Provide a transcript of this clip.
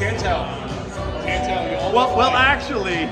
Can't tell. Can't tell. You all Well, well, actually,